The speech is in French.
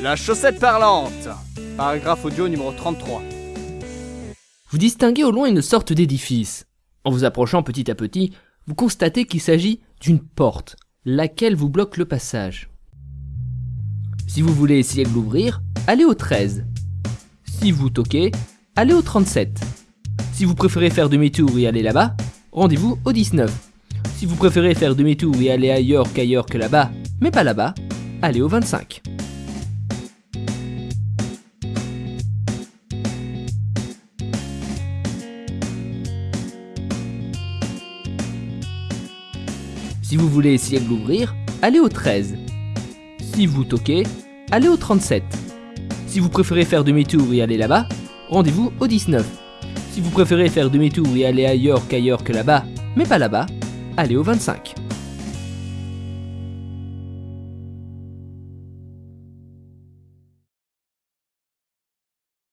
La chaussette parlante Paragraphe audio numéro 33. Vous distinguez au loin une sorte d'édifice. En vous approchant petit à petit, vous constatez qu'il s'agit d'une porte, laquelle vous bloque le passage. Si vous voulez essayer de l'ouvrir, allez au 13. Si vous toquez, allez au 37. Si vous préférez faire demi-tour et aller là-bas, rendez-vous au 19. Si vous préférez faire demi-tour et aller ailleurs qu'ailleurs que là-bas, mais pas là-bas, allez au 25. Si vous voulez essayer de l'ouvrir, allez au 13. Si vous toquez, allez au 37. Si vous préférez faire demi-tour et aller là-bas, rendez-vous au 19. Si vous préférez faire demi-tour et aller ailleurs qu'ailleurs que là-bas, mais pas là-bas, allez au 25.